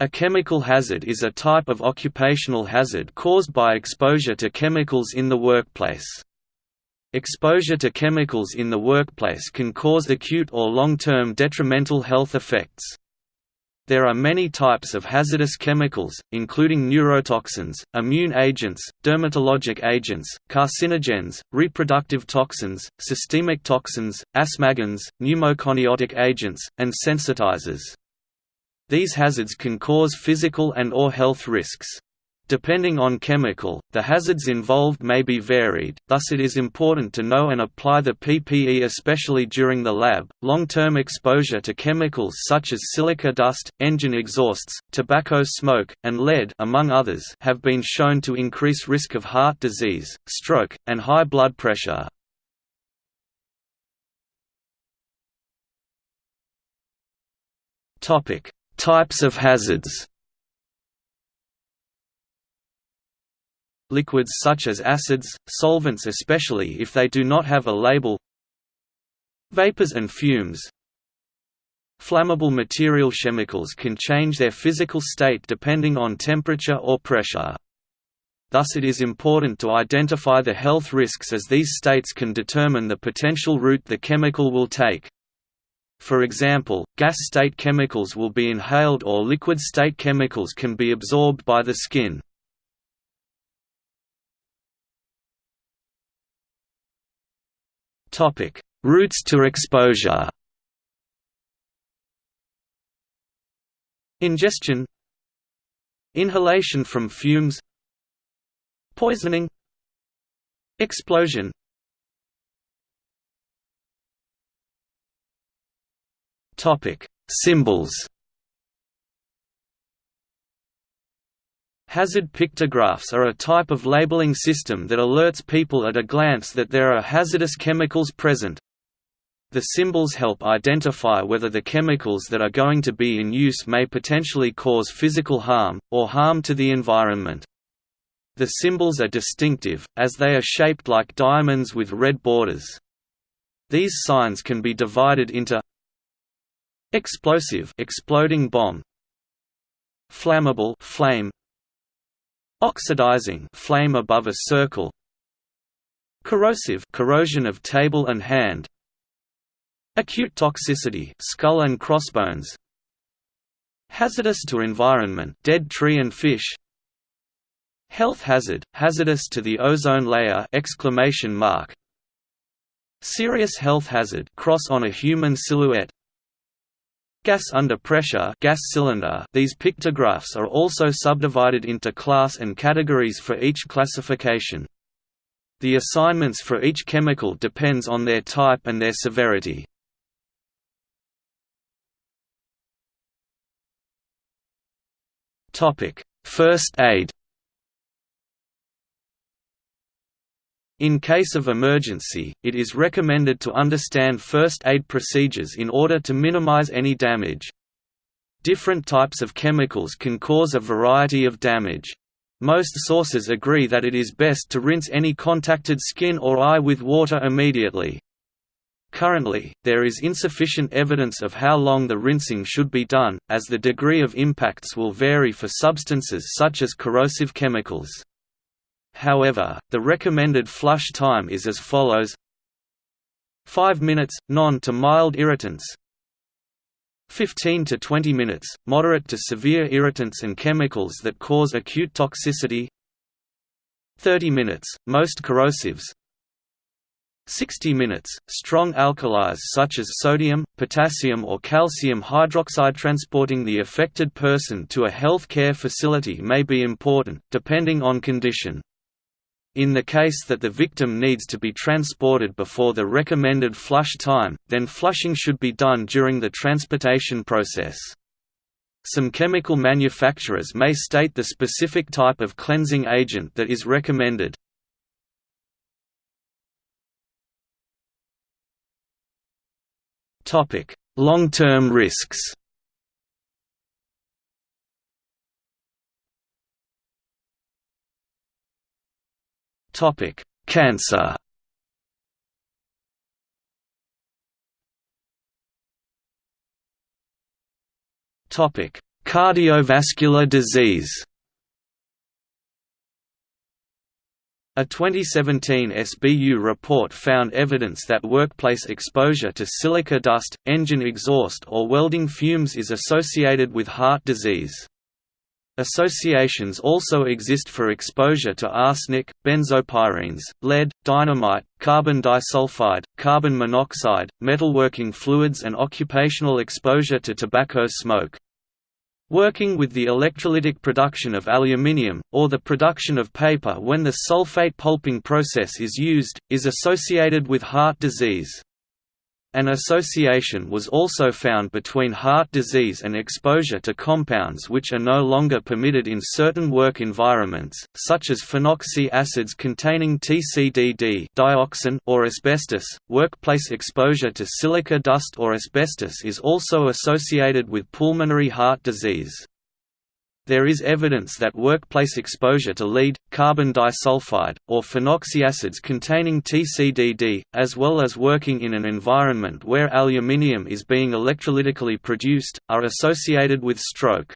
A chemical hazard is a type of occupational hazard caused by exposure to chemicals in the workplace. Exposure to chemicals in the workplace can cause acute or long-term detrimental health effects. There are many types of hazardous chemicals, including neurotoxins, immune agents, dermatologic agents, carcinogens, reproductive toxins, systemic toxins, asthmagens, pneumoconiotic agents, and sensitizers. These hazards can cause physical and or health risks. Depending on chemical, the hazards involved may be varied, thus it is important to know and apply the PPE especially during the lab. Long-term exposure to chemicals such as silica dust, engine exhausts, tobacco smoke, and lead among others have been shown to increase risk of heart disease, stroke, and high blood pressure. Topic: Types of hazards. liquids such as acids, solvents especially if they do not have a label Vapors and fumes Flammable material chemicals can change their physical state depending on temperature or pressure. Thus it is important to identify the health risks as these states can determine the potential route the chemical will take. For example, gas state chemicals will be inhaled or liquid state chemicals can be absorbed by the skin. Topic: Routes to exposure. Ingestion Inhalation from fumes Poisoning Explosion Topic: Symbols Hazard pictographs are a type of labeling system that alerts people at a glance that there are hazardous chemicals present. The symbols help identify whether the chemicals that are going to be in use may potentially cause physical harm, or harm to the environment. The symbols are distinctive, as they are shaped like diamonds with red borders. These signs can be divided into explosive exploding bomb, flammable flame, Oxidizing flame above a circle. Corrosive corrosion of table and hand. Acute toxicity skull and crossbones. Hazardous to environment dead tree and fish. Health hazard hazardous to the ozone layer exclamation mark. Serious health hazard cross on a human silhouette Gas under pressure gas cylinder These pictographs are also subdivided into class and categories for each classification. The assignments for each chemical depends on their type and their severity. First aid In case of emergency, it is recommended to understand first aid procedures in order to minimize any damage. Different types of chemicals can cause a variety of damage. Most sources agree that it is best to rinse any contacted skin or eye with water immediately. Currently, there is insufficient evidence of how long the rinsing should be done, as the degree of impacts will vary for substances such as corrosive chemicals. However, the recommended flush time is as follows. 5 minutes, non to mild irritants. 15 to 20 minutes, moderate to severe irritants and chemicals that cause acute toxicity. 30 minutes, most corrosives. 60 minutes, strong alkalis such as sodium, potassium or calcium hydroxide transporting the affected person to a health care facility may be important, depending on condition. In the case that the victim needs to be transported before the recommended flush time, then flushing should be done during the transportation process. Some chemical manufacturers may state the specific type of cleansing agent that is recommended. Long-term risks Topic: Cancer. Topic: Cardiovascular disease A 2017 SBU report found evidence that workplace exposure to silica dust, engine exhaust or welding fumes is associated with heart disease. Associations also exist for exposure to arsenic, benzopyrenes, lead, dynamite, carbon disulfide, carbon monoxide, metalworking fluids and occupational exposure to tobacco smoke. Working with the electrolytic production of aluminium, or the production of paper when the sulfate pulping process is used, is associated with heart disease. An association was also found between heart disease and exposure to compounds which are no longer permitted in certain work environments, such as phenoxy acids containing TCDD dioxin or asbestos. Workplace exposure to silica dust or asbestos is also associated with pulmonary heart disease. There is evidence that workplace exposure to lead, carbon disulfide, or phenoxyacids containing TCDD, as well as working in an environment where aluminium is being electrolytically produced, are associated with stroke.